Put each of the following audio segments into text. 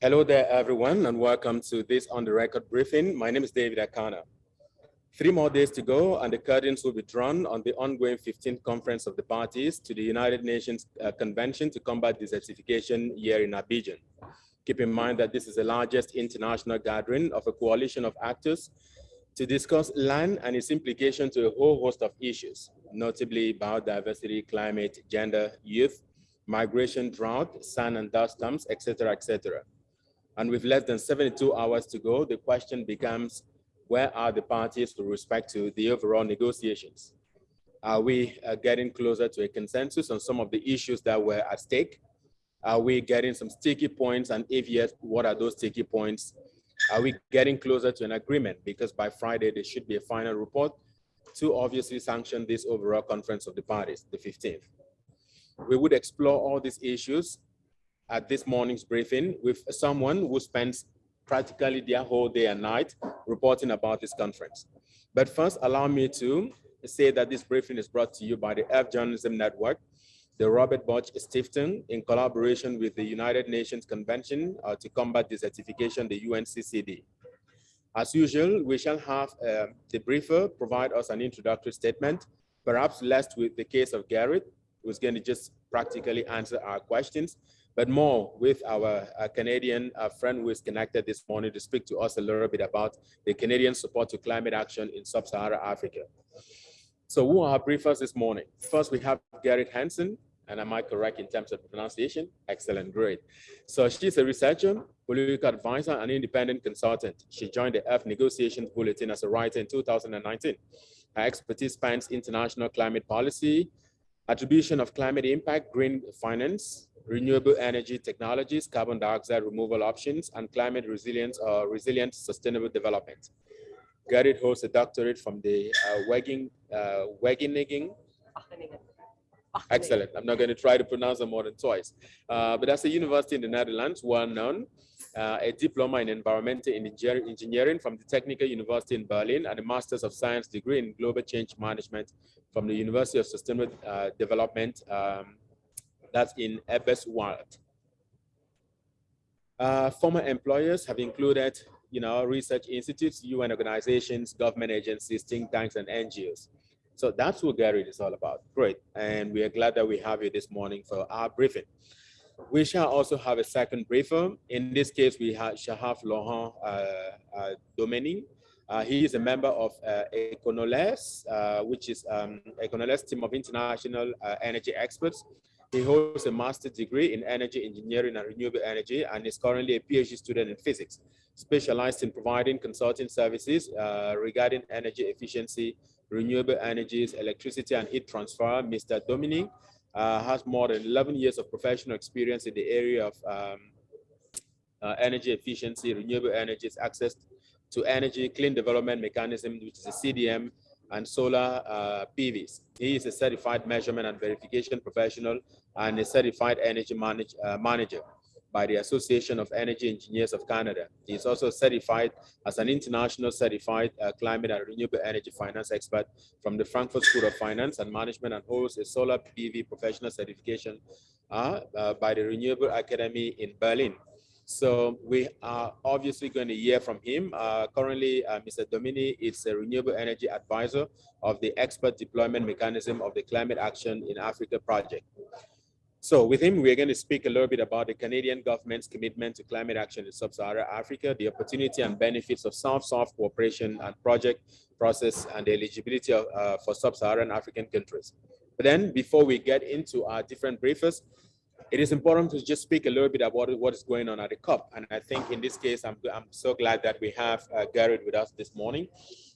Hello there, everyone, and welcome to this on the record briefing. My name is David Akana. Three more days to go, and the curtains will be drawn on the ongoing 15th Conference of the Parties to the United Nations uh, Convention to Combat Desertification here in Abidjan. Keep in mind that this is the largest international gathering of a coalition of actors to discuss land and its implication to a whole host of issues, notably biodiversity, climate, gender, youth, migration, drought, sand and dust storms, etc., etc. And with less than 72 hours to go, the question becomes, where are the parties with respect to the overall negotiations? Are we uh, getting closer to a consensus on some of the issues that were at stake? Are we getting some sticky points? And if yes, what are those sticky points? Are we getting closer to an agreement? Because by Friday, there should be a final report to obviously sanction this overall conference of the parties, the 15th. We would explore all these issues at this morning's briefing with someone who spends practically their whole day and night reporting about this conference. But first, allow me to say that this briefing is brought to you by the Earth Journalism Network, the Robert Bosch Stiftung, in collaboration with the United Nations Convention uh, to Combat Desertification, the UNCCD. As usual, we shall have uh, the briefer provide us an introductory statement, perhaps less with the case of Gerrit, who's going to just practically answer our questions, but more with our uh, Canadian uh, friend who is connected this morning to speak to us a little bit about the Canadian support to climate action in sub-Saharan Africa. So who are our briefers this morning? First, we have Gerrit Hansen, and am I correct in terms of pronunciation? Excellent, great. So she's a researcher, political advisor, and independent consultant. She joined the Earth Negotiations Bulletin as a writer in 2019. Her expertise spans international climate policy, attribution of climate impact, green finance, renewable energy technologies, carbon dioxide removal options, and climate resilience or uh, resilient sustainable development. Gerrit holds a doctorate from the uh, Wageningen, uh, Wageningen Excellent. I'm not going to try to pronounce them more than twice. Uh, but that's a university in the Netherlands, well known. Uh, a diploma in environmental engineering from the Technical University in Berlin and a Master's of Science degree in Global Change Management from the University of Sustainable uh, Development, um, that's in Eberswalde. Uh, former employers have included, you know, research institutes, UN organizations, government agencies, think tanks, and NGOs. So that's what Gary is all about. Great. And we are glad that we have you this morning for our briefing. We shall also have a second briefer. In this case, we have, shall have Laurent uh, uh. Uh, he is a member of uh, Econoler, uh, which is um, Econoler team of international uh, energy experts. He holds a master's degree in energy engineering and renewable energy and is currently a PhD student in physics, specialized in providing consulting services uh, regarding energy efficiency renewable energies, electricity and heat transfer. Mr. Dominique uh, has more than 11 years of professional experience in the area of um, uh, energy efficiency, renewable energies, access to energy, clean development mechanism, which is a CDM, and solar uh, PVs. He is a certified measurement and verification professional and a certified energy manage, uh, manager by the Association of Energy Engineers of Canada. He is also certified as an international certified uh, climate and renewable energy finance expert from the Frankfurt School of Finance and Management and holds a solar PV professional certification uh, uh, by the Renewable Academy in Berlin. So we are obviously going to hear from him. Uh, currently, uh, Mr. Dominique is a renewable energy advisor of the expert deployment mechanism of the Climate Action in Africa project. So with him, we're going to speak a little bit about the Canadian government's commitment to climate action in sub-Saharan Africa, the opportunity and benefits of South-South cooperation and project process and the eligibility of, uh, for sub-Saharan African countries. But then before we get into our different briefers, it is important to just speak a little bit about what is going on at the COP. And I think in this case, I'm, I'm so glad that we have uh, Gerrit with us this morning.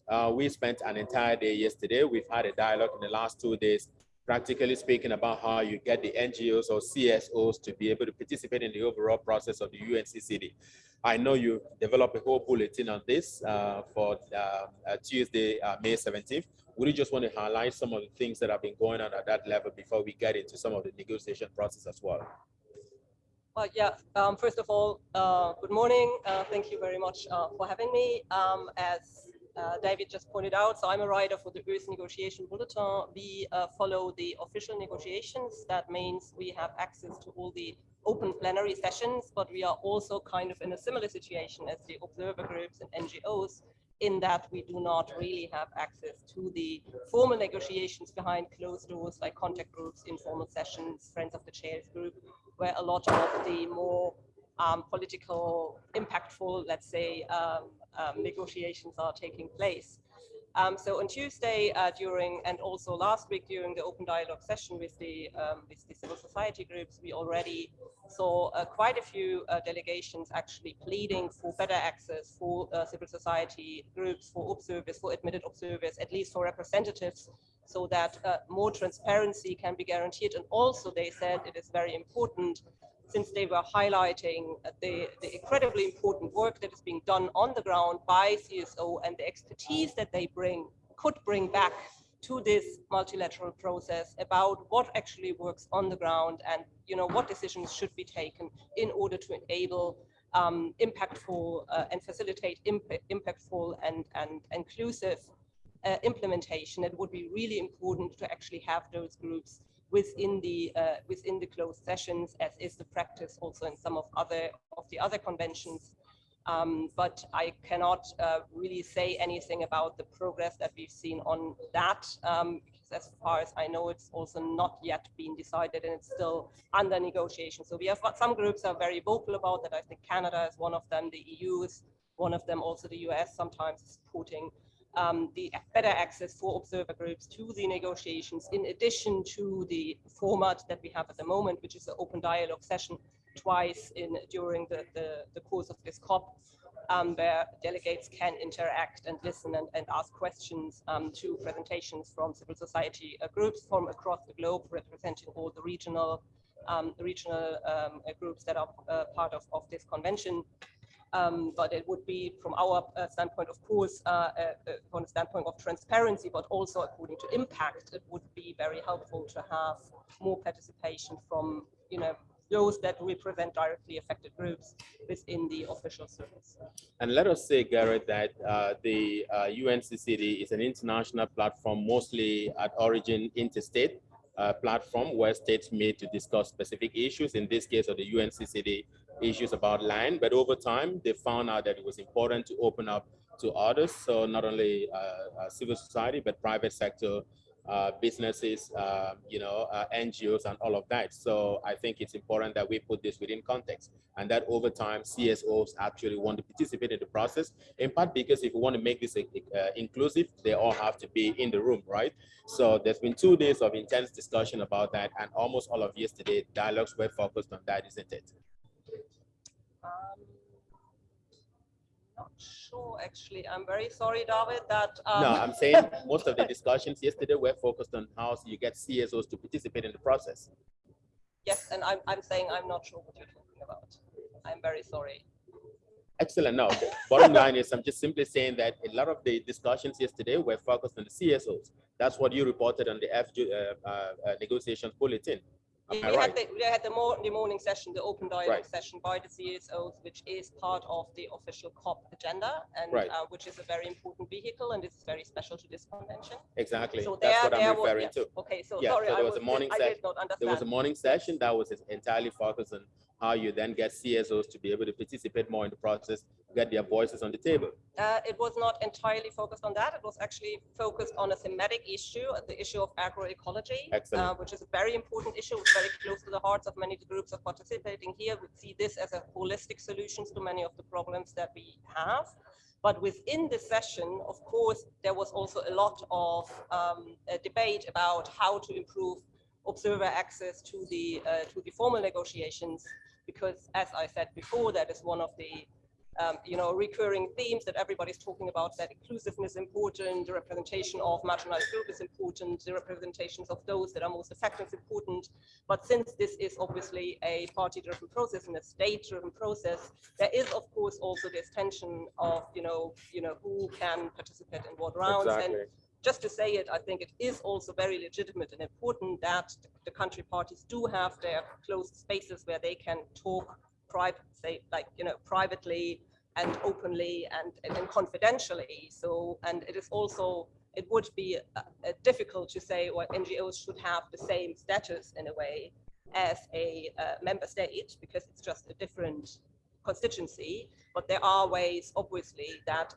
Uh, we spent an entire day yesterday. We've had a dialogue in the last two days practically speaking about how you get the NGOs or CSOs to be able to participate in the overall process of the UNCCD. I know you developed a whole bulletin on this uh, for uh, uh, Tuesday, uh, May 17th. Would you just want to highlight some of the things that have been going on at that level before we get into some of the negotiation process as well? Well, yeah, um, first of all, uh, good morning. Uh, thank you very much for having me. Um, as uh, David just pointed out. So I'm a writer for the Earth Negotiation Bulletin. We uh, follow the official negotiations. That means we have access to all the open plenary sessions, but we are also kind of in a similar situation as the observer groups and NGOs in that we do not really have access to the formal negotiations behind closed doors like contact groups, informal sessions, Friends of the Chairs group, where a lot of the more um, political, impactful, let's say, um, um, negotiations are taking place. Um, so on Tuesday uh, during, and also last week during the open dialogue session with the, um, with the civil society groups, we already saw uh, quite a few uh, delegations actually pleading for better access for uh, civil society groups, for observers, for admitted observers, at least for representatives, so that uh, more transparency can be guaranteed. And also they said it is very important since they were highlighting the, the, incredibly important work that is being done on the ground by CSO and the expertise that they bring could bring back to this multilateral process about what actually works on the ground and you know what decisions should be taken in order to enable um, impactful uh, and facilitate imp impactful and, and inclusive uh, implementation. It would be really important to actually have those groups within the uh, within the closed sessions, as is the practice also in some of other of the other conventions. Um, but I cannot uh, really say anything about the progress that we've seen on that, um, because as far as I know, it's also not yet been decided and it's still under negotiation. So we have some groups are very vocal about that. I think Canada is one of them, the EU is one of them, also the US sometimes is supporting um, the better access for observer groups to the negotiations, in addition to the format that we have at the moment, which is an open dialogue session twice in during the, the, the course of this COP, um, where delegates can interact and listen and, and ask questions um, to presentations from civil society uh, groups from across the globe, representing all the regional um, regional um, groups that are uh, part of, of this convention. Um, but it would be from our uh, standpoint, of course, uh, uh, uh, from the standpoint of transparency, but also according to impact, it would be very helpful to have more participation from, you know, those that represent directly affected groups within the official service. And let us say, Gerrit, that uh, the uh, UNCCD is an international platform, mostly at origin interstate uh, platform where states meet to discuss specific issues. In this case of the UNCCD, issues about land, but over time they found out that it was important to open up to others. So not only uh, uh, civil society, but private sector uh, businesses, uh, you know, uh, NGOs and all of that. So I think it's important that we put this within context and that over time CSOs actually want to participate in the process, in part because if we want to make this uh, inclusive, they all have to be in the room, right? So there's been two days of intense discussion about that and almost all of yesterday dialogues were focused on that, isn't it? Um, not sure, actually. I'm very sorry, David, that... Um... No, I'm saying most of the discussions yesterday were focused on how you get CSOs to participate in the process. Yes, and I'm, I'm saying I'm not sure what you're talking about. I'm very sorry. Excellent. No, the bottom line is I'm just simply saying that a lot of the discussions yesterday were focused on the CSOs. That's what you reported on the FG uh, uh, uh, negotiations bulletin. We, we had the, had the, more, the morning session, the open dialogue right. session by the CSOs, which is part of the official COP agenda, and right. uh, which is a very important vehicle, and this is very special to this convention. Exactly. So That's there, what I'm referring was, to. Okay, so yeah, sorry, so there I was, a morning session. There was a morning session that was entirely focused on how you then get CSOs to be able to participate more in the process, get their voices on the table? Uh, it was not entirely focused on that. It was actually focused on a thematic issue, the issue of agroecology, uh, which is a very important issue. Very close to the hearts of many of the groups of participating here. We see this as a holistic solution to many of the problems that we have. But within the session, of course, there was also a lot of um, debate about how to improve observer access to the uh, to the formal negotiations because as I said before, that is one of the um, you know, recurring themes that everybody's talking about, that inclusiveness is important, the representation of marginalized groups is important, the representations of those that are most affected is important. But since this is obviously a party-driven process and a state-driven process, there is, of course, also this tension of, you know, you know, who can participate in what rounds. Exactly. And just to say it, I think it is also very legitimate and important that the country parties do have their closed spaces where they can talk private, say, like, you know, privately and openly and, and, and confidentially. So, and it is also, it would be uh, uh, difficult to say, well, NGOs should have the same status in a way as a uh, member state because it's just a different constituency. But there are ways, obviously, that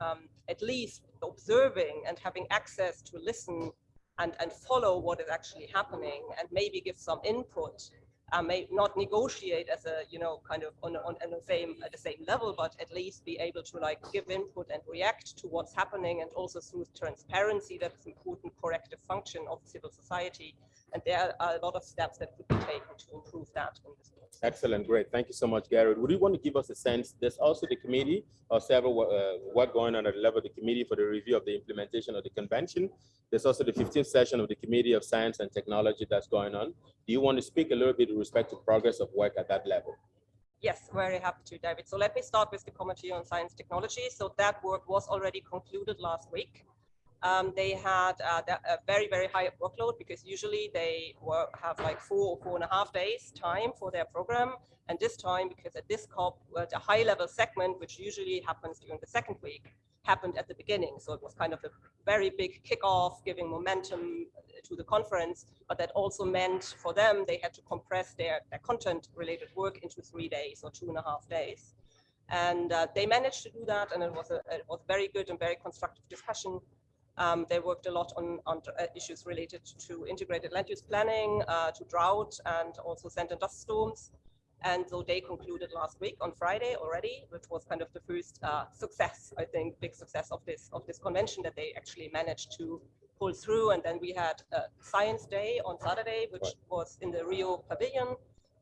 um, at least observing and having access to listen and, and follow what is actually happening and maybe give some input. Uh, may not negotiate as a you know kind of on, on, on the same at the same level but at least be able to like give input and react to what's happening and also through transparency. That's important corrective function of civil society and there are a lot of steps that could be taken to improve that in this. Excellent, great. Thank you so much, Gerrit. Would you want to give us a sense? There's also the committee or several uh, work going on at the level of the committee for the review of the implementation of the convention. There's also the 15th session of the Committee of Science and Technology that's going on. Do you want to speak a little bit with respect to progress of work at that level? Yes, very happy to, David. So let me start with the Committee on Science Technology. So that work was already concluded last week. Um, they had uh, a very, very high workload because usually they work, have like four or four and a half days time for their program. And this time, because at this COP, the high level segment, which usually happens during the second week, happened at the beginning. So it was kind of a very big kickoff, giving momentum to the conference. But that also meant for them, they had to compress their, their content related work into three days or two and a half days. And uh, they managed to do that. And it was a, it was very good and very constructive discussion. Um, they worked a lot on, on uh, issues related to integrated land use planning, uh, to drought, and also sand and dust storms. And so they concluded last week on Friday already, which was kind of the first uh, success, I think, big success of this of this convention that they actually managed to pull through. And then we had Science Day on Saturday, which was in the Rio Pavilion,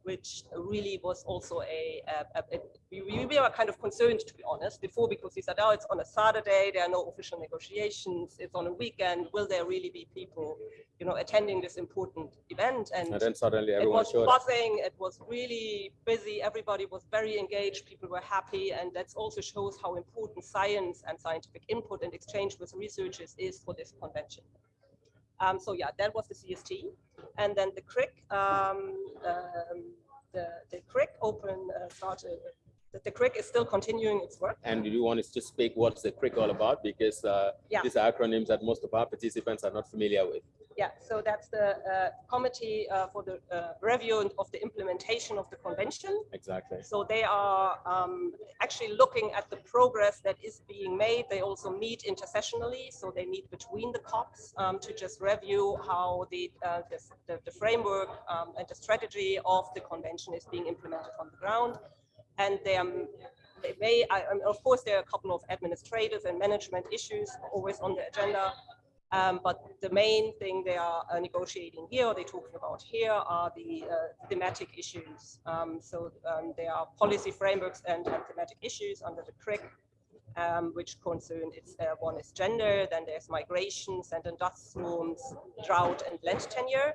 which really was also a, a, a, a we, we, were kind of concerned to be honest before because we said oh it's on a saturday there are no official negotiations it's on a weekend will there really be people you know attending this important event? And, and then suddenly everyone it was showed buzzing it was really busy everybody was very engaged people were happy and that also shows how important science and scientific input and exchange with researchers is for this convention um, so yeah, that was the CST. And then the CRIC, um, um, the, the CRIC open uh, started, the, the CRIC is still continuing its work. And do you want to just speak what's the CRIC all about? Because uh, yeah. these are acronyms that most of our participants are not familiar with. Yeah, so that's the uh, committee uh, for the uh, review of the implementation of the convention. Exactly. So they are um, actually looking at the progress that is being made. They also meet intersessionally, so they meet between the COPs um, to just review how the, uh, the, the, the, framework um, and the strategy of the convention is being implemented on the ground. And they, um, they may, I, of course, there are a couple of administrative and management issues always on the agenda. Um, but the main thing they are uh, negotiating here, they're talking about here, are the uh, thematic issues. Um, so um, there are policy frameworks and, and thematic issues under the CRIC, um, which concern it's uh, one is gender, then there's migration, sand and dust storms, drought, and land tenure.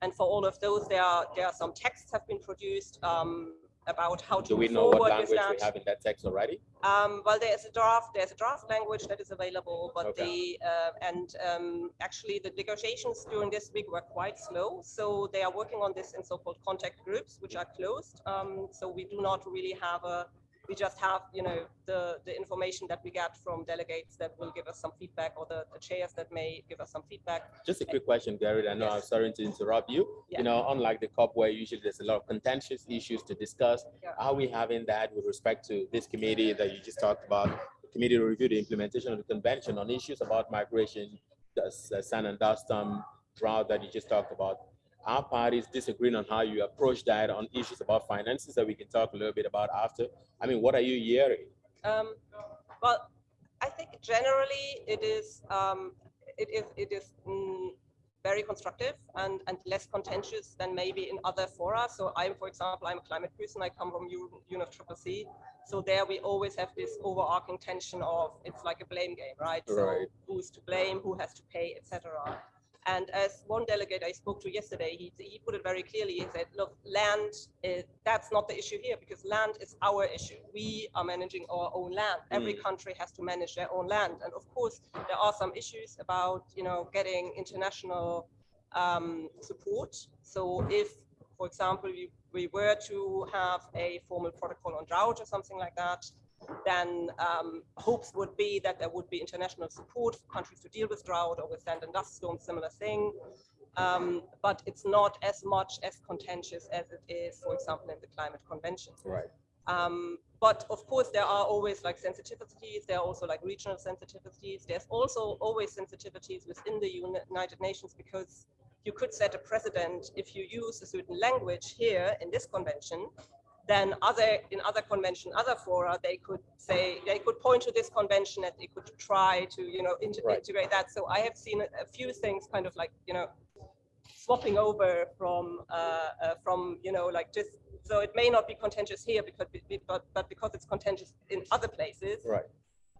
And for all of those, there are there are some texts have been produced. About how to Do we know what language we have in that text already? Um, well, there's a draft. There's a draft language that is available, but okay. the uh, and um, actually the negotiations during this week were quite slow. So they are working on this in so-called contact groups, which are closed. Um, so we do not really have a we just have, you know, the, the information that we get from delegates that will give us some feedback or the, the chairs that may give us some feedback. Just a quick question, Gary. I know yes. I'm sorry to interrupt you. Yeah. You know, unlike the COP where usually there's a lot of contentious issues to discuss, yeah. are we having that with respect to this committee that you just talked about, the committee to review the implementation of the convention on issues about migration, the sand and dust um, drought that you just talked about? Our parties disagreeing on how you approach that on issues about finances that we can talk a little bit about after. I mean, what are you hearing? Um, well, I think generally it is um, it is it is mm, very constructive and and less contentious than maybe in other fora. So I'm, for example, I'm a climate person. I come from UNF Triple C. So there we always have this overarching tension of it's like a blame game, right? right. So who's to blame, who has to pay, etc. And as one delegate I spoke to yesterday, he, he put it very clearly. He said, look, land, is, that's not the issue here because land is our issue. We are managing our own land. Mm. Every country has to manage their own land. And of course, there are some issues about, you know, getting international um, support. So if, for example, we, we were to have a formal protocol on drought or something like that, then um, hopes would be that there would be international support for countries to deal with drought or with sand and dust storms, similar thing. Um, but it's not as much as contentious as it is, for example, in the climate convention. Right. Um, but of course, there are always like sensitivities. There are also like regional sensitivities. There's also always sensitivities within the United Nations because you could set a precedent if you use a certain language here in this convention, then other in other convention, other fora, they could say they could point to this convention and they could try to you know inter Right. integrate that. So I have seen a, a few things kind of like you know swapping over from uh, uh, from you know like just so it may not be contentious here because but but because it's contentious in other places Right.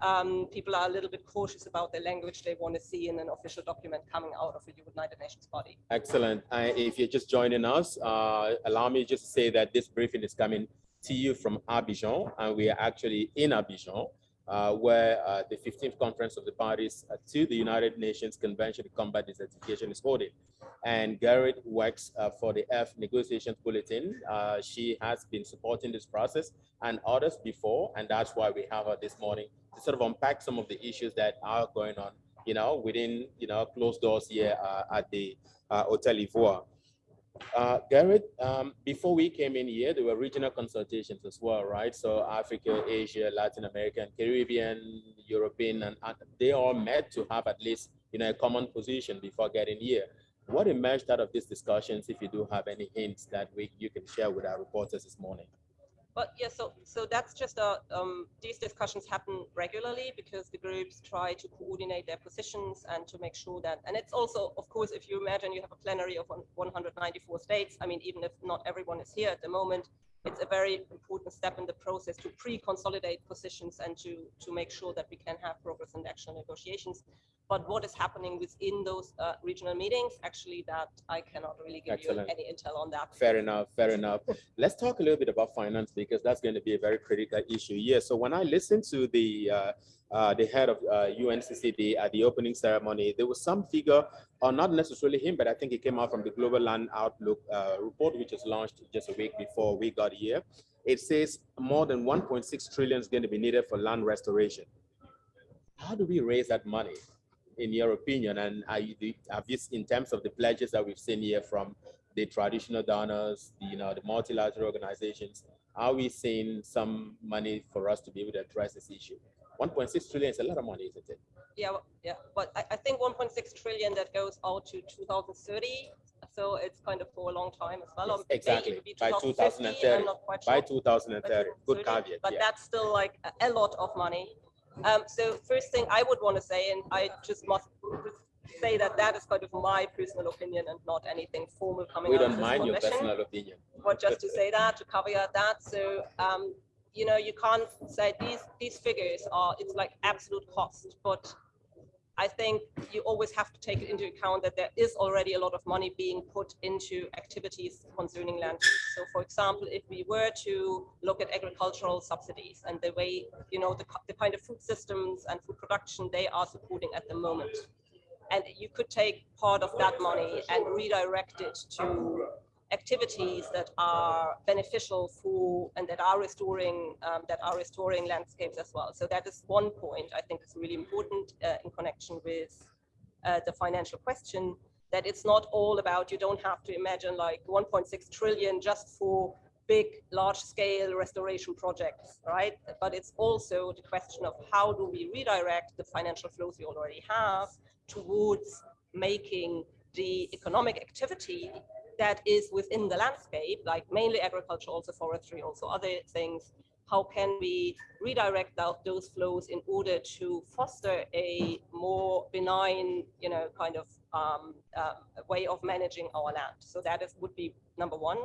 Um, people are a little bit cautious about the language they want to see in an official document coming out of a United Nations body. Excellent. If you're just joining us, uh, allow me just to say that this briefing is coming to you from Abidjan, and we are actually in Abidjan, uh, where uh, the 15th Conference of the Parties uh, to the United Nations Convention to Combat Desertification is holding. And Gerrit works uh, for the Earth Negotiations Bulletin. Uh, she has been supporting this process and others before, and that's why we have her this morning to sort of unpack some of the issues that are going on, you know, within, you know, closed doors here at the Hotel Ivoire. Uh, Gerrit, um, before we came in here, there were regional consultations as well, right? So Africa, Asia, Latin America, Caribbean, European, and, and they all met to have at least, you know, a common position before getting here. What emerged out of these discussions, if you do have any hints that we, you can share with our reporters this morning? But yeah, so so that's just a um, these discussions happen regularly because the groups try to coordinate their positions and to make sure that. And it's also, of course, if you imagine you have a plenary of 194 states. I mean, even if not everyone is here at the moment, it's a very important step in the process to pre-consolidate positions and to to make sure that we can have progress in actual negotiations. But what is happening within those uh, regional meetings, actually, that I cannot really give Excellent. you any intel on that. Fair enough, fair enough. Let's talk a little bit about finance because that's going to be a very critical issue. Yeah, so when I listen to the uh, uh, the head of uh, UNCCD at the opening ceremony, there was some figure, or not necessarily him, but I think it came out from the Global Land Outlook uh, report, which was launched just a week before we got here. It says more than 1.6 trillion is going to be needed for land restoration. How do we raise that money, in your opinion? And are you, have you, in terms of the pledges that we've seen here from the traditional donors, you know, the multilateral organizations, are we seeing some money for us to be able to address this issue? 1.6 trillion is a lot of money, isn't it? Yeah, yeah, but I, I think 1.6 trillion that goes out to 2030. So it's kind of for a long time as well. Yes, exactly. By 2030. I'm not quite By sure. 2030, good caveat, But yeah. that's still like a- a lot of money. Um, so first thing I would want to say, and I just must say that that is kind of my personal opinion and not anything formal coming We out of don't mind your personal opinion. but just to say that, to caveat that, so, um, you know, you can't say these, these figures are, it's like absolute cost, but I think you always have to take into account that there is already a lot of money being put into activities concerning land. So for example, if we were to look at agricultural subsidies and the way, you know, the, the kind of food systems and food production they are supporting at the moment. And you could take part of that money and redirect it to activities that are beneficial for and that are restoring um, that are restoring landscapes as well. So that is one point I think is really important uh, in connection with uh, the financial question. That it's not all about you don't have to imagine like 1.6 trillion just for big, large-scale restoration projects, right? But it's also the question of how do we redirect the financial flows we already have towards making the economic activity that is within the landscape, like mainly agriculture, also forestry, also other things. How can we redirect those flows in order to foster a more benign, you know, kind of um, um, way of managing our land? So that is would be number one.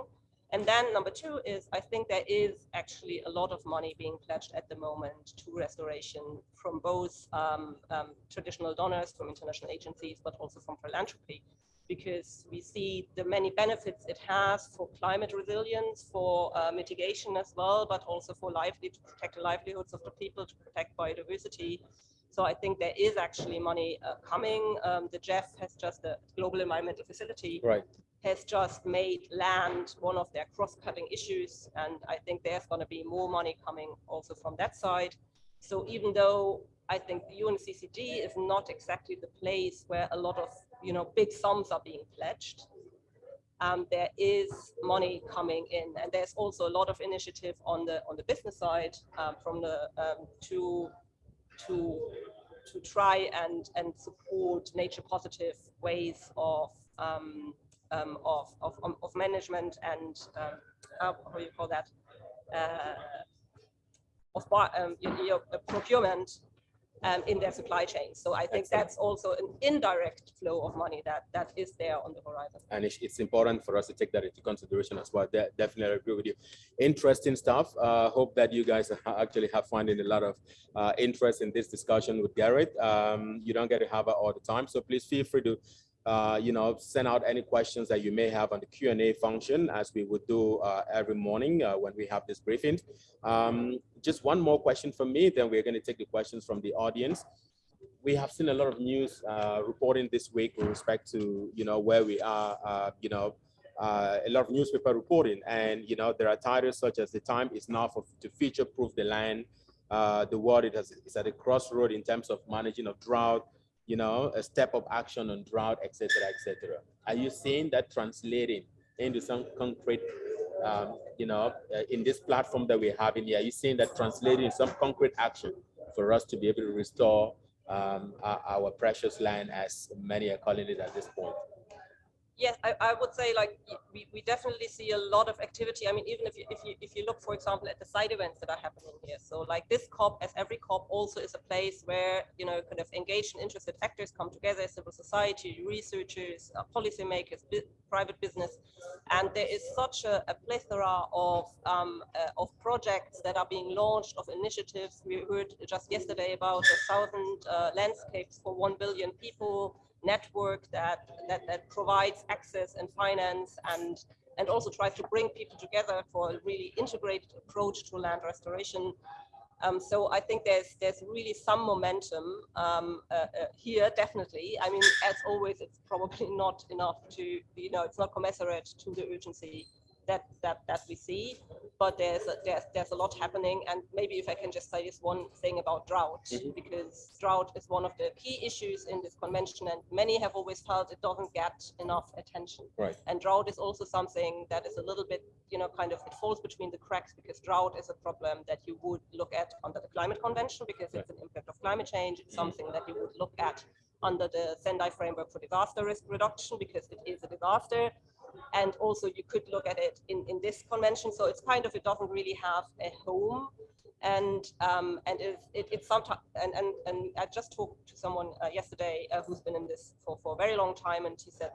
And then number two is I think there is actually a lot of money being pledged at the moment to restoration from both um, um, traditional donors, from international agencies, but also from philanthropy because we see the many benefits it has for climate resilience, for uh, mitigation as well, but also for lively to protect the livelihoods of the people, to protect biodiversity. So I think there is actually money uh, coming. Um, the GEF has just the Global Environmental Facility Right. has just made land one of their cross-cutting issues. And I think there's going to be more money coming also from that side. So even though I think the UNCCD is not exactly the place where a lot of you know big sums are being pledged, um, there is money coming in, and there's also a lot of initiative on the on the business side um, from the um, to to to try and and support nature positive ways of um, um, of, of, of management and um, how, how you call that? Uh, of um, your, procurement um, in their supply chain. So I think that's also an indirect flow of money that that is there on the horizon. And it's, it's important for us to take that into consideration as well. De definitely agree with you. Interesting stuff. Uh, hope that you guys actually have finding a lot of uh, interest in this discussion with Gerrit. Um, you don't get to have it all the time, so please feel free to uh, you know, send out any questions that you may have on the Q&A function as we would do uh, every morning uh, when we have this briefing. Um, just one more question from me, then we're going to take the questions from the audience. We have seen a lot of news uh, reporting this week with respect to, you know, where we are, uh, you know, uh, a lot of newspaper reporting and, you know, there are titles such as the time is now for, to future proof the land. the world it has, is at a crossroad in terms of managing of drought, you know, a step of action on drought, etc., etc. Are you seeing that translating into some concrete, um, you know, uh, in this platform that we're having here? Are you seeing that translating some concrete action for us to be able to restore um, our, our, precious land, as many are calling it at this point? Yes, I, I, would say like we, we definitely see a lot of activity. I mean, even if you, if you if you look, for example, at the side events that are happening here. So like this COP, as every COP, also is a place where you know kind of engaged and interested actors come together, civil society, researchers, uh, policymakers, private business, and there is such a, a plethora of um, uh, of projects that are being launched, of initiatives. We heard just yesterday about a thousand uh, landscapes for one billion people network that, that, that provides access and finance and, and also tries to bring people together for a really integrated approach to land restoration. Um, so I think there's there's really some momentum um, uh, uh, here, definitely. I mean, as always, it's probably not enough to, you know, it's not commensurate to the urgency that that that we see but there's a, there's there's a lot happening and maybe if i can just say this one thing about drought mm -hmm. because drought is one of the key issues in this convention and many have always felt it doesn't get enough attention right and drought is also something that is a little bit you know kind of it falls between the cracks because drought is a problem that you would look at under the climate convention because right. it's an impact of climate change it's mm -hmm. something that you would look at under the Sendai framework for disaster risk reduction because it is a disaster and also you could look at it in, in this convention. So it's kind of, it doesn't really have a home and um, and it, it, it's sometimes and, and and I just talked to someone uh, yesterday uh, who's been in this for for a very long time, and he said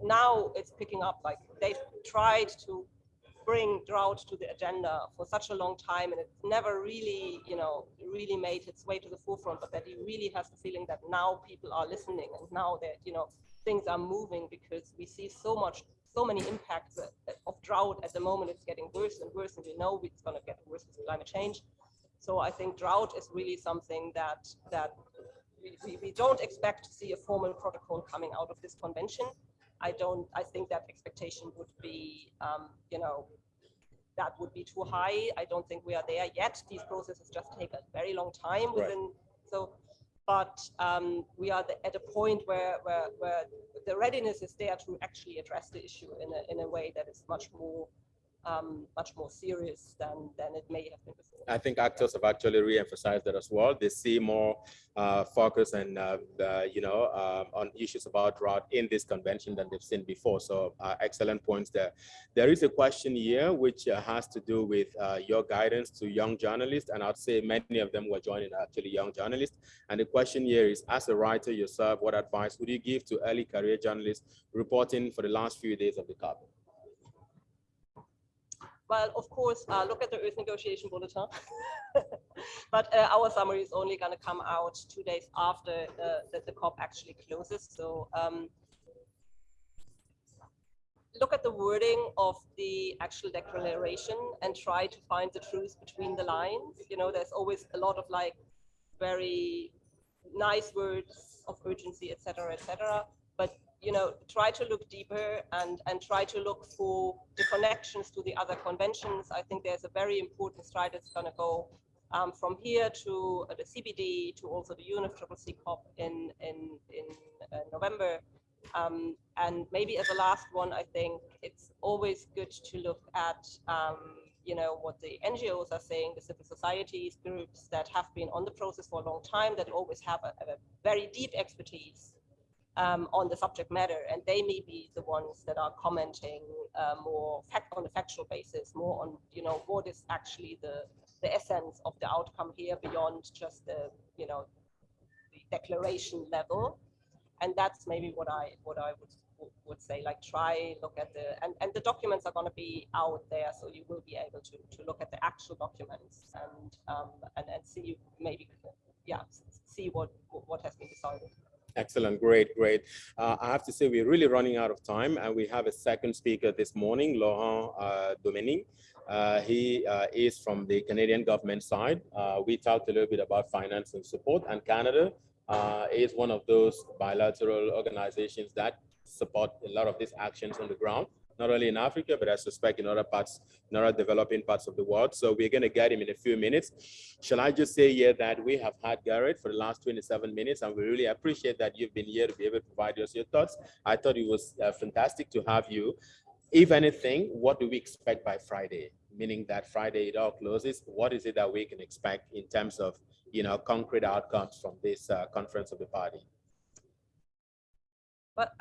now it's picking up. Like they've tried to bring drought to the agenda for such a long time, and it's never really you know really made its way to the forefront. But that he really has the feeling that now people are listening, and now that you know things are moving because we see so much so many impacts of drought at the moment. It's getting worse and worse, and we know it's going to get worse with climate change. So I think drought is really something that that we, we, don't expect to see a formal protocol coming out of this convention. I don't. I think that expectation would be, um, you know, that would be too high. I don't think we are there yet. These processes just take a very long time within. Right. So but um, we are the, at a point where, where, where the readiness is there to actually address the issue in a, in a way that is much more um, much more serious than, than it may have been before. I think actors have actually re-emphasized that as well. They see more uh, focus and, uh, uh, you know, um, on issues about drought in this convention than they've seen before. So uh, excellent points there. There is a question here which uh, has to do with uh, your guidance to young journalists. And I'd say many of them were joining actually young journalists. And the question here is, as a writer yourself, what advice would you give to early career journalists reporting for the last few days of the COP? Well, of course, uh, look at the Earth negotiation bulletin. but uh, our summary is only going to come out two days after uh, the, the, COP actually closes. So um, look at the wording of the actual declaration and try to find the truth between the lines. You know, there's always a lot of like very nice words of urgency, etc., etc. But you know, try to look deeper and, and try to look for the connections to the other conventions. I think there's a very important stride that's going to go um, from here to uh, the CBD to also the UNFCCC COP in, in, in uh, November. Um, and maybe as a last one, I think it's always good to look at, um, you know, what the NGOs are saying, the civil societies groups that have been on the process for a long time, that always have a, a very deep expertise um, on the subject matter, and they may be the ones that are commenting uh, more fact on a factual basis, more on you know what is actually the the essence of the outcome here beyond just the you know the declaration level, and that's maybe what I what I would would say like try look at the and, and the documents are going to be out there so you will be able to to look at the actual documents and um and, and see maybe yeah see what what has been decided Excellent, great, great. Uh, I have to say we're really running out of time and we have a second speaker this morning, Laurent uh. Uh, he uh, is from the Canadian government side. Uh, we talked a little bit about finance and support and Canada uh, is one of those bilateral organizations that support a lot of these actions on the ground not only in Africa, but I suspect in other parts, in other developing parts of the world. So we're going to get him in a few minutes. Shall I just say here that we have had Gerrit for the last 27 minutes, and we really appreciate that you've been here to be able to provide us your thoughts. I thought it was uh, fantastic to have you. If anything, what do we expect by Friday? Meaning that Friday it all closes. What is it that we can expect in terms of, you know, concrete outcomes from this uh, conference of the party? But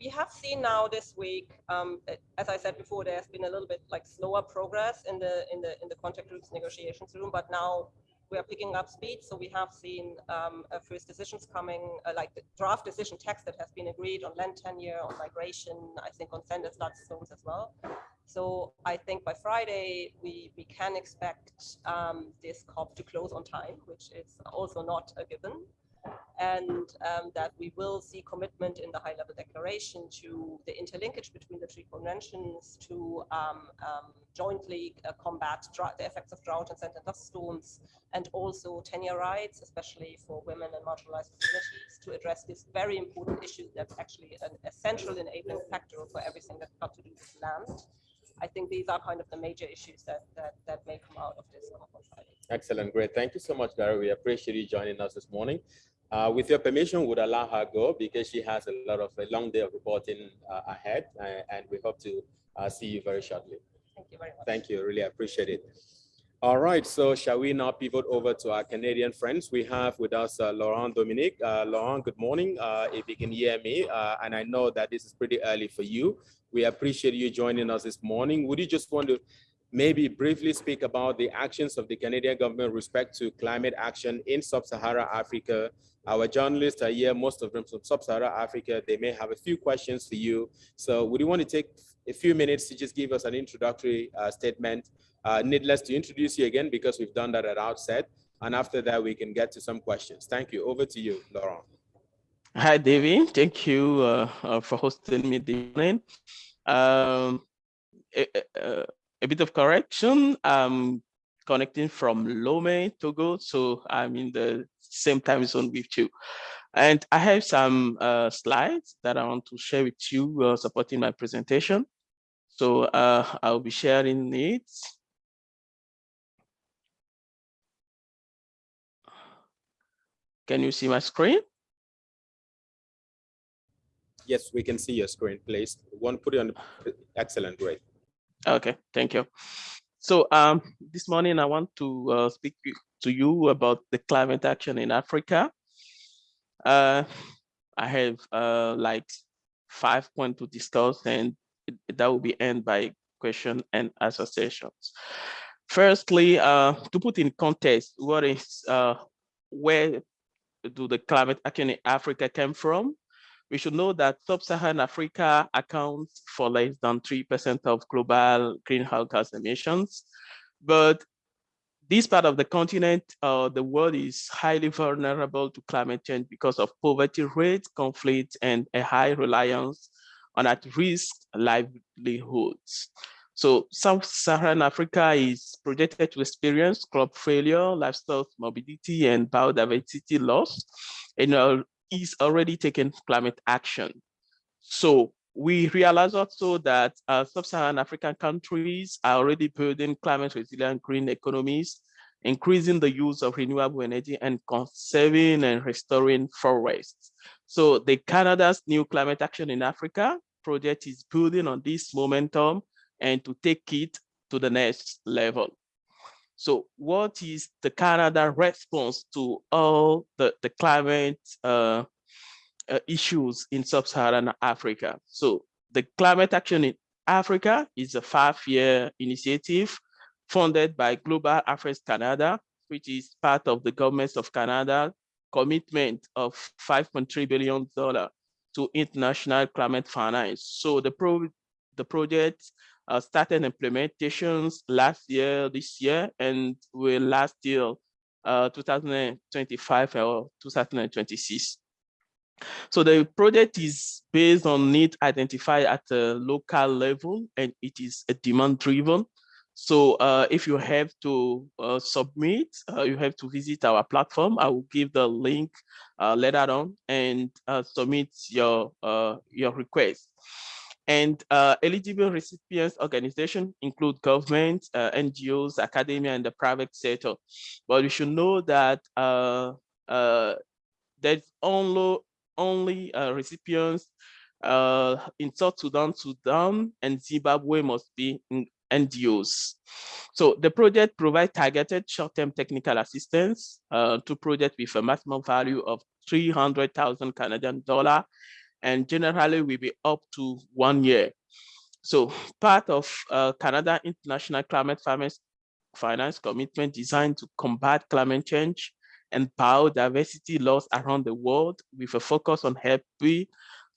we have seen now this week, um, as I said before, there's been a little bit like slower progress in the in the in the contact groups negotiations room, but now we are picking up speed. So we have seen um, first decisions coming, uh, like the draft decision text that has been agreed on land tenure, on migration, I think on sender status zones as well. So I think by Friday, we, we can expect um, this COP to close on time, which is also not a given and um, that we will see commitment in the high-level declaration to the interlinkage between the three conventions to um, um, jointly uh, combat the effects of drought and sand and dust storms, and also tenure rights, especially for women and marginalized communities, to address this very important issue that's actually an essential enabling factor for everything that's got to do with land. I think these are kind of the major issues that that, that may come out of this. Excellent, great. Thank you so much, Gary. We appreciate you joining us this morning. Uh, with your permission, would allow her go because she has a lot of a long day of reporting uh, ahead, uh, and we hope to uh, see you very shortly. Thank you very much. Thank you, really appreciate it. All right, so shall we now pivot over to our Canadian friends? We have with us uh, Laurent Dominique. Uh, Laurent, good morning. if you can hear me, and I know that this is pretty early for you. We appreciate you joining us this morning. Would you just want to maybe briefly speak about the actions of the Canadian government respect to climate action in sub-Saharan Africa. Our journalists are here, most of them from sub-Saharan Africa. They may have a few questions for you. So would you want to take a few minutes to just give us an introductory uh, statement? Uh, needless to introduce you again because we've done that at outset. And after that, we can get to some questions. Thank you. Over to you, Laurent. Hi, David. Thank you uh, uh for hosting me this morning. Um, uh, a bit of correction. I'm connecting from Lomé, Togo, so I'm in the same time zone with you. And I have some uh, slides that I want to share with you uh, supporting my presentation. So uh, I'll be sharing it. Can you see my screen? Yes, we can see your screen, please. One, put it on, the excellent, great. Okay, thank you. So um, this morning I want to uh, speak to you about the climate action in Africa. Uh, I have uh, like five points to discuss and that will be end by question and sessions. Firstly, uh, to put in context, what is, uh, where do the climate action in Africa come from? we should know that sub-Saharan Africa accounts for less than 3% of global greenhouse gas emissions. But this part of the continent, uh, the world is highly vulnerable to climate change because of poverty rates, conflict, and a high reliance on at-risk livelihoods. So Sub-Saharan Africa is projected to experience crop failure, livestock morbidity, and biodiversity loss in is already taking climate action. So we realize also that uh, sub-Saharan African countries are already building climate resilient green economies, increasing the use of renewable energy and conserving and restoring forests. So the Canada's new climate action in Africa project is building on this momentum and to take it to the next level. So what is the Canada response to all the, the climate uh, uh, issues in sub-Saharan Africa? So the climate action in Africa is a five-year initiative funded by Global Affairs Canada, which is part of the government of Canada commitment of $5.3 billion to international climate finance. So the, pro the project uh, started implementations last year, this year, and will last till uh, 2025 or 2026. So the project is based on need identified at a local level and it is a demand driven. So uh, if you have to uh, submit, uh, you have to visit our platform. I will give the link uh, later on and uh, submit your, uh, your request. And eligible recipients organizations include government, NGOs, academia, and the private sector. But you should know that there's only, only recipients in South Sudan, Sudan, and Zimbabwe must be NGOs. So the project provides targeted short-term technical assistance uh, to projects with a maximum value of 300,000 Canadian dollar and generally will be up to one year. So part of uh, Canada International Climate Finance Commitment designed to combat climate change and biodiversity loss around the world with a focus on helping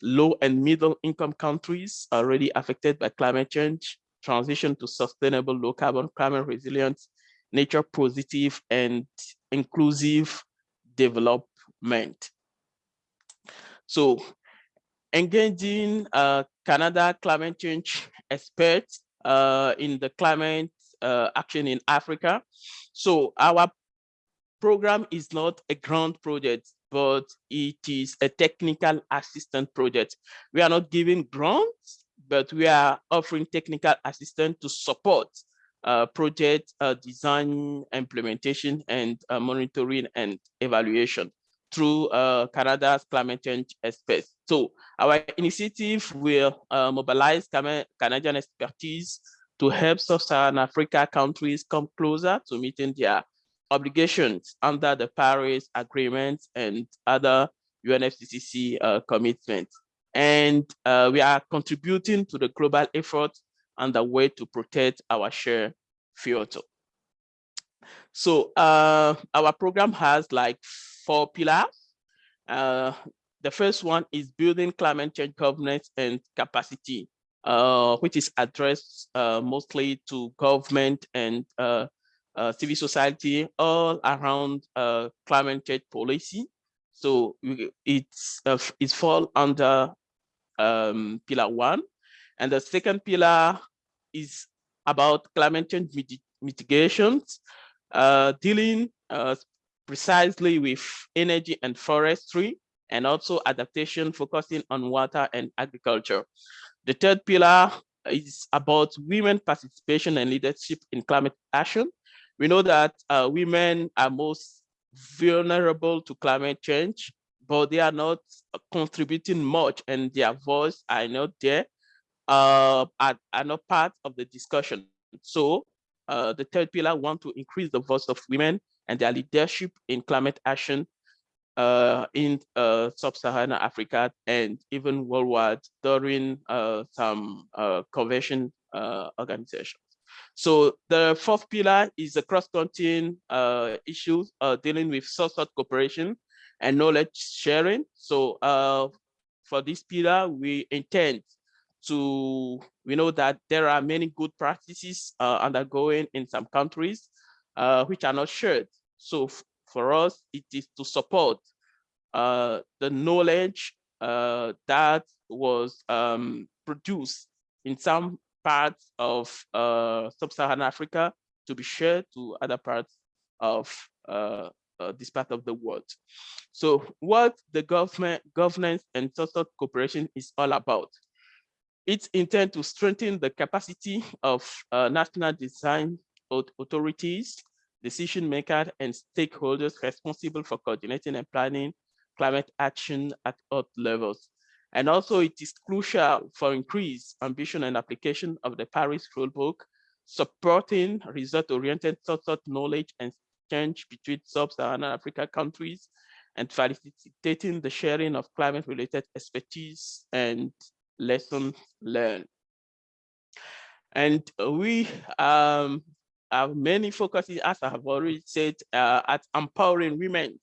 low and middle income countries already affected by climate change transition to sustainable low carbon, climate resilient, nature positive, and inclusive development. So engaging uh, Canada climate change experts uh, in the climate uh, action in Africa. So our program is not a grant project, but it is a technical assistance project. We are not giving grants, but we are offering technical assistance to support uh, project uh, design, implementation, and uh, monitoring and evaluation through uh, Canada's climate change experts. So our initiative will uh, mobilize Canadian expertise to help sub-Saharan Africa countries come closer to meeting their obligations under the Paris Agreement and other UNFCCC uh, commitments and uh, we are contributing to the global effort and the way to protect our share future. So uh, our program has like four pillars. Uh, the first one is building climate change governance and capacity, uh, which is addressed uh, mostly to government and civil society all around climate change policy. So it's it's fall under um, pillar one. And the second pillar is about climate change mit mitigations, uh, dealing uh, precisely with energy and forestry, and also adaptation focusing on water and agriculture. The third pillar is about women participation and leadership in climate action. We know that uh, women are most vulnerable to climate change but they are not contributing much and their voice are not there, uh, are, are not part of the discussion. So uh, the third pillar want to increase the voice of women and their leadership in climate action uh, in uh, sub-Saharan Africa and even worldwide during uh, some uh, convention uh, organizations. So the fourth pillar is the cross-cutting uh, issues uh, dealing with social cooperation and knowledge sharing. So uh, for this pillar, we intend to, we know that there are many good practices uh, undergoing in some countries uh, which are not shared. So for us, it is to support uh, the knowledge that was um, produced in some parts of uh, sub-Saharan Africa to be shared to other parts of uh, this part of the world. So what the government governance and social cooperation is all about. It's intended to strengthen the capacity of uh, national design authorities, decision makers, and stakeholders responsible for coordinating and planning climate action at all levels. And also it is crucial for increased ambition and application of the Paris rulebook, supporting result-oriented thought knowledge and exchange between sub-Saharan Africa countries and facilitating the sharing of climate-related expertise and lessons learned. And we um, have many focuses, as I have already said, uh, at empowering women,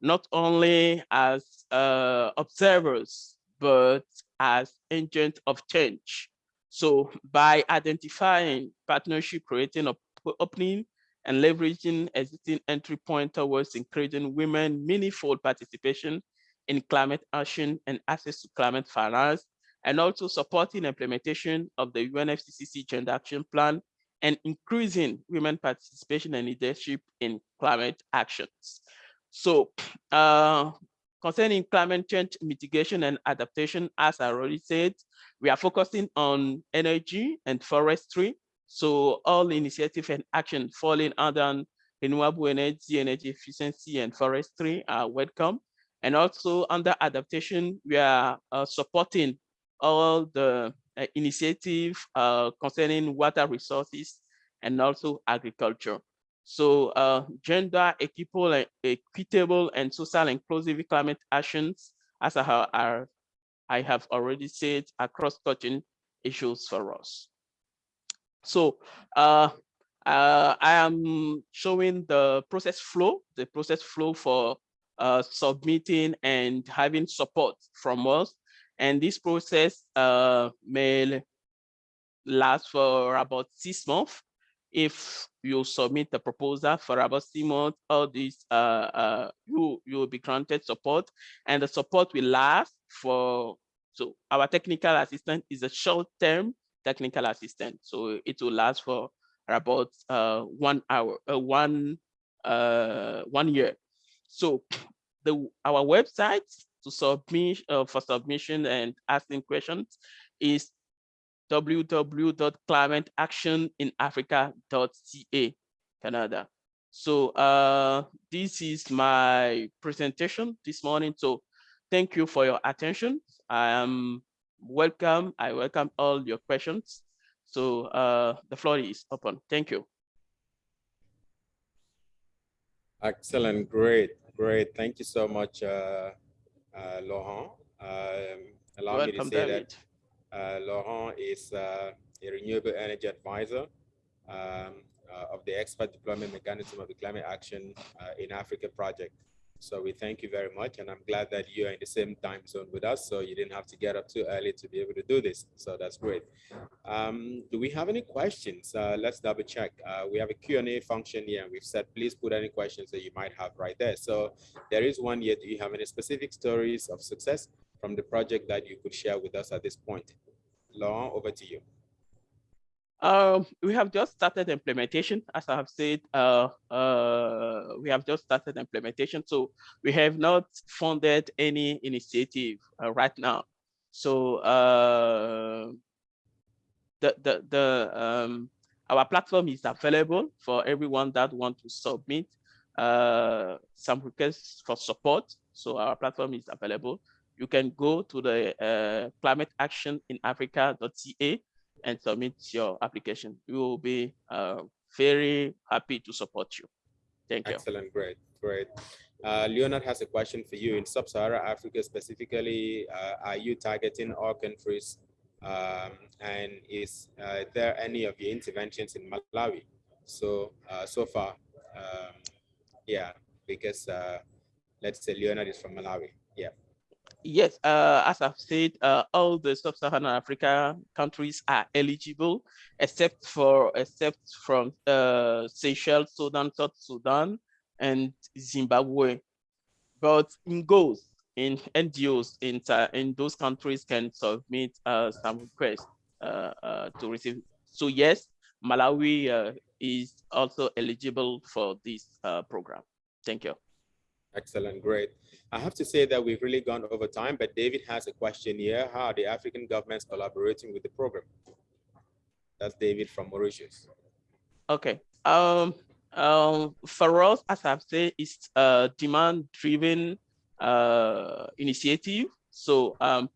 not only as uh, observers, but as agents of change. So by identifying partnership, creating opening and leveraging existing entry point towards encouraging women meaningful participation in climate action and access to climate finance, and also supporting implementation of the UNFCCC Gender Action Plan and increasing women participation and leadership in climate actions. So uh, concerning climate change mitigation and adaptation, as I already said, we are focusing on energy and forestry. So all initiative and action falling under renewable energy, energy efficiency, and forestry are welcome. And also under adaptation, we are uh, supporting all the uh, initiative uh, concerning water resources and also agriculture. So uh, gender equitable, equitable and social inclusive climate actions, as I have, I have already said, are cross-cutting issues for us. So uh, uh, I am showing the process flow, the process flow for uh, submitting and having support from us. And this process uh, may last for about six months if you submit a proposal for about three months, all these uh, uh, you you will be granted support, and the support will last for. So our technical assistant is a short-term technical assistant, so it will last for about uh, one hour, uh, one uh, one year. So the our website to submit uh, for submission and asking questions is www.climateactioninafrica.ca, Canada. So uh, this is my presentation this morning. So thank you for your attention. I am welcome. I welcome all your questions. So uh, the floor is open. Thank you. Excellent, great, great. Thank you so much, uh, uh, Laurent. Um, allow welcome, me to say David. that Laurent is uh, a renewable energy advisor um, uh, of the expert deployment mechanism of the climate action in Africa project. So we thank you very much. And I'm glad that you're in the same time zone with us. So you didn't have to get up too early to be able to do this. So that's great. Um, do we have any questions? Uh, let's double check. Uh, we have a Q&A function here. And we've said, please put any questions that you might have right there. So there is one here. Do you have any specific stories of success from the project that you could share with us at this point? Laurent, over to you. Um, we have just started implementation, as I have said, uh, uh, we have just started implementation. So we have not funded any initiative uh, right now. So uh, the, the, the, um, our platform is available for everyone that want to submit uh, some requests for support. So our platform is available you can go to the uh, climate action in africa.ca and submit your application. We will be uh, very happy to support you. Thank you. Excellent, great, great. Uh, Leonard has a question for you. In Sub-Saharan Africa specifically, uh, are you targeting all countries? Um, and is uh, there any of your interventions in Malawi? So, uh, so far, um, yeah, because uh, let's say Leonard is from Malawi. Yeah. Yes, uh, as I've said, uh, all the sub-Saharan Africa countries are eligible, except for except from uh, Seychelles, Sudan, South Sudan, and Zimbabwe. But in goals, in NGOs in in those countries can submit uh, some requests uh, uh, to receive. So yes, Malawi is also eligible for this program. Thank you. Excellent, great. I have to say that we've really gone over time, but David has a question here. How are the African governments collaborating with the program? That's David from Mauritius. Okay. Um, um, for us, as I've said, it's a demand-driven uh, initiative. So um,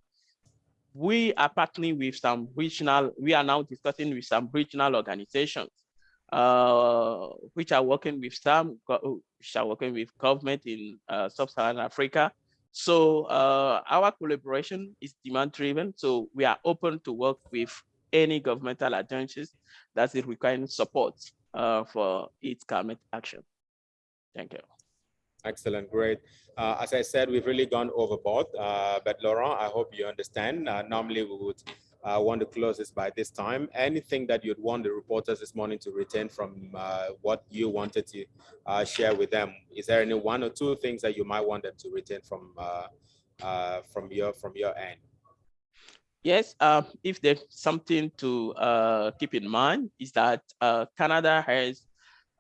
we are partnering with some regional, we are now discussing with some regional organizations, uh, which are working with some, which are working with government in uh, sub-Saharan Africa. So uh, our collaboration is demand driven. So we are open to work with any governmental agencies that is requiring support uh, for its climate action. Thank you. Excellent, great. Uh, as I said, we've really gone overboard, uh, but Laurent, I hope you understand. Uh, normally we would uh, want to close this by this time. Anything that you'd want the reporters this morning to retain from uh, what you wanted to uh, share with them? Is there any one or two things that you might want them to retain from from your from your end? Yes, uh, if there's something to uh, keep in mind is that uh, Canada has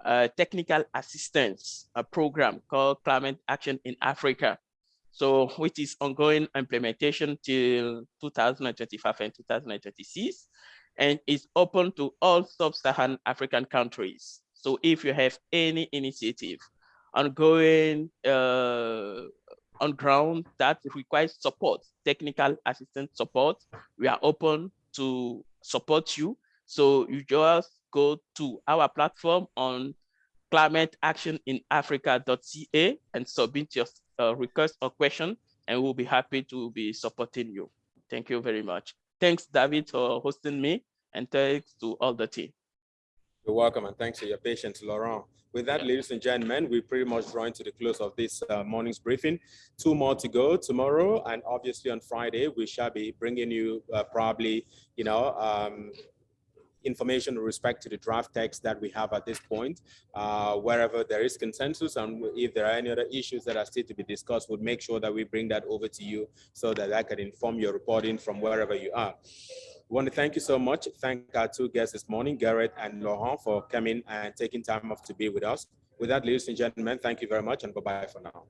a technical assistance a program called Climate Action in Africa. So which is ongoing implementation till 2025 and 2026 and is open to all sub-Saharan African countries. So if you have any initiative ongoing uh, on ground that requires support, technical assistance support, we are open to support you. So you just go to our platform on climateactioninafrica.ca and submit your uh, request or question, and we'll be happy to be supporting you. Thank you very much. Thanks, David, for hosting me, and thanks to all the team. You're welcome, and thanks for your patience, Laurent. With that, ladies and gentlemen, we're pretty much drawing to the close of this uh, morning's briefing. Two more to go tomorrow, and obviously on Friday, we shall be bringing you uh, probably, you know, um, information with respect to the draft text that we have at this point. Uh, wherever there is consensus and if there are any other issues that are still to be discussed, we'll make sure that we bring that over to you so that I can inform your reporting from wherever you are. We want to thank you so much. Thank our two guests this morning, Gerrit and Laurent, for coming and taking time off to be with us. With that, ladies and gentlemen, thank you very much and bye-bye for now.